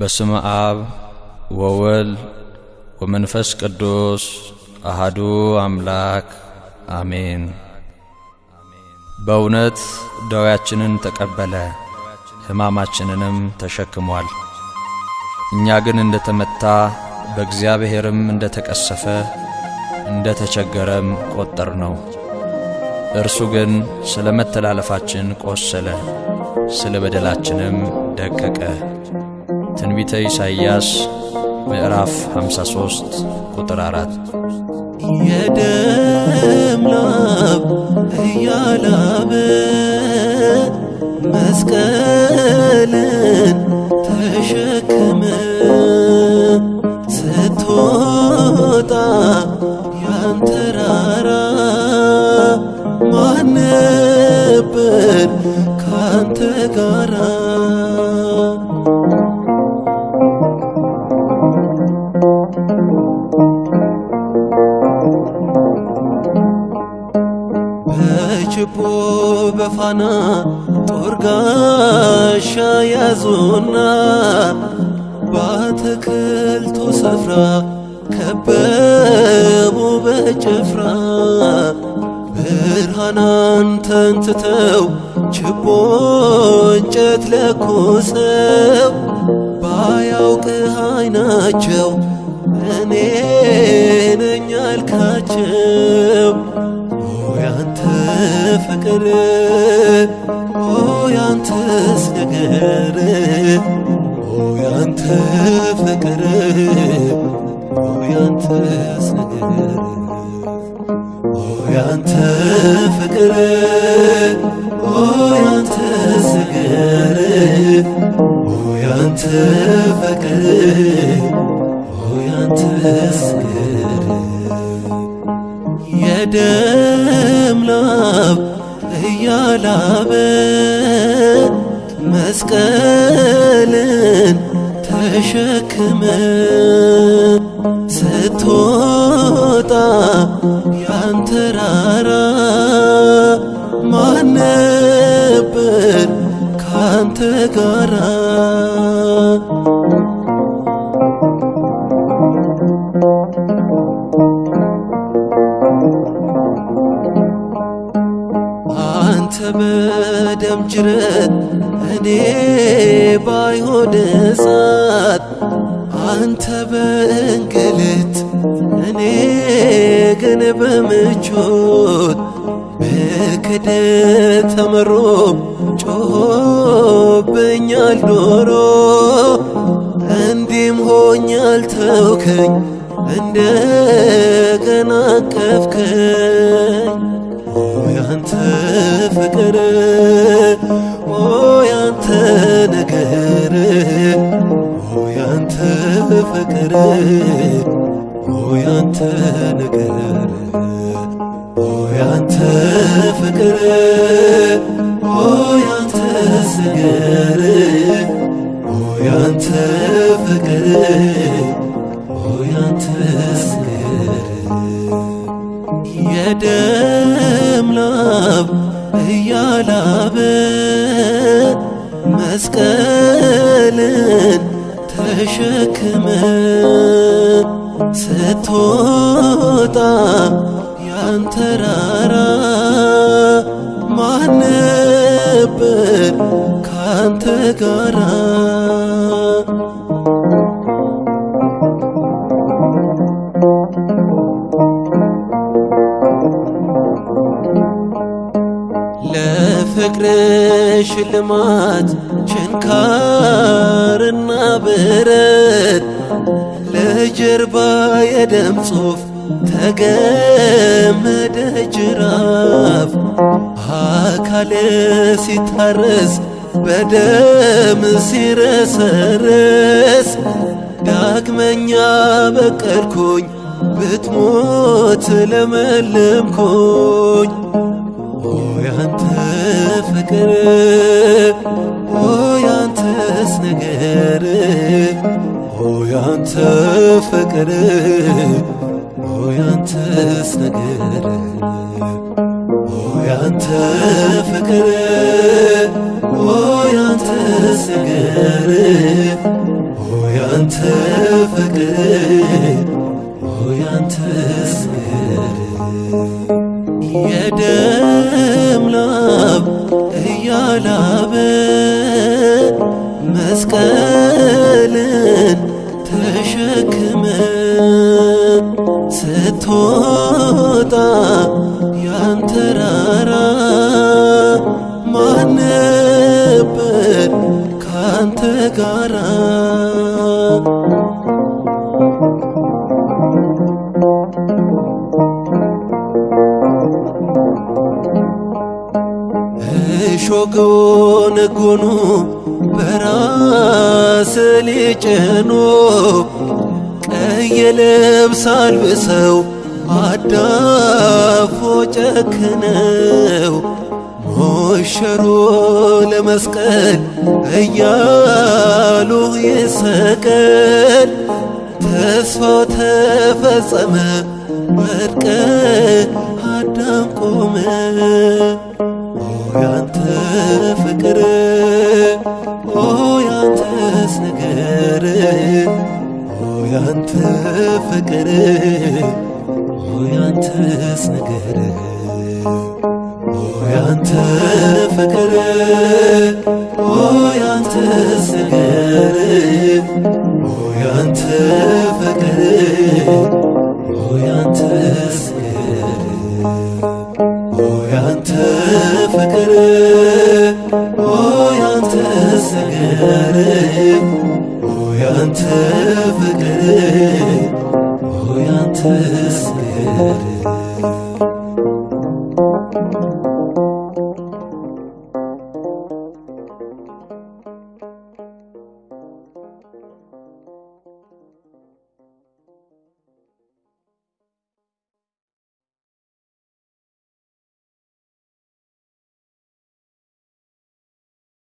በስመ አብ ወወልድ ወመንፈስ ቅዱስ አሃዱ አምላክ አሜን። በእውነት ደዌያችንን ተቀበለ፣ ሕማማችንንም ተሸክሟል። እኛ ግን እንደ ተመታ በእግዚአብሔርም እንደ ተቀሰፈ እንደ ተቸገረም ቈጠር ነው። እርሱ ግን ስለ መተላለፋችን ቆሰለ፣ ስለ በደላችንም ደቀቀ። ትንቢተ ኢሳይያስ ምዕራፍ 53 ቁጥር 4 የደም ላብ እያላበ መስቀልን ተሸክመ ስትወጣ ያንተራራ ማን ነበር ካንተ ጋራ? በችቦ በፋና ጦር ጋሻ ያዙና በአትክልቱ ስፍራ ከበቡ በጭፍራ ብርሃናን ተንትተው ችቦ እንጨት ለኩሰው ባያውቅህ አይናቸው እኔ ነኝ አልካቸው። ፍቅር ኦ ያንተስ ነገር ኦ ያንተ ፍቅር ኦ ያንተስ ነገር ኦ ያንተ ፍቅር ኦ ያንተስ ነገር ኦ ያንተ ፍቅር ኦ ያንተስ ነገር የደም ላብ እያላበ መስቀልን ተሸክመ ስትወጣ ያንተራራ ማን ነበር ካንተ ጋራ? በደም ጅረት እኔ ባይሆን እሳት አንተ በእንግልት እኔ ግን በምቾት በክደት ተመሮ ጮሆብኛል ዶሮ እንዲህም ሆኛል ተውከኝ እንደገና አቀፍከኝ ኦ ያንተ ፍቅር ኦ ያንተ ነገር ኦ ያንተ ፍቅር ኦ ያንተ ነገር ኦ ያንተ ፍቅር ኦ ያንተስ ነገር ኦ ያንተ ፍቅር ኦ ያንተስ ነገር የደም ላብ እያላበ መስቀልን ተሸክመ ስትወጣ ያንተራራ ማን ነበር ካንተ ጋራ? ለፍቅር ሽልማት ችንካርና ብረት ለጀርባ የደም ጽሑፍ ተገመደ ጅራፍ አካል ሲታረስ በደም ሲረሰረስ ዳግመኛ በቀልኩኝ ብትሞት ለመለምኩኝ ያንተ ፍቅር ያንተስ ነገር ኦ ያንተ ፍቅር ያንተስ ነገር ኦ ያንተ ፍቅር ያንተስ ነገር ያንተ ፍቅር ያንተስ ነገር ላብ እያላበ መስቀልን ተሸክመ ስትወጣ ያንተራራ ማን ነበር ካንተ ጋራ እሾህ ጎነጎኑ በራስ ሊጭኑ ቀይ ልብስ አልብሰው አዳፎ ጨክነው ሞሸሮ ለመስቀል እያሉ ይሰቀል ተስፋው ተፈጸመ። ወድቀ አዳም ቆመ ያንተ ፍቅር ኦ ያንተስ ነገር ኦ ያንተ ፍቅር ኦ ያንተስ ነገር ኦ ያንተ ፍቅር ኦ ያንተስ ነገር ኦ ያንተ ፍቅር ያንተ ፍቅር ኦ ያንተስ ነገር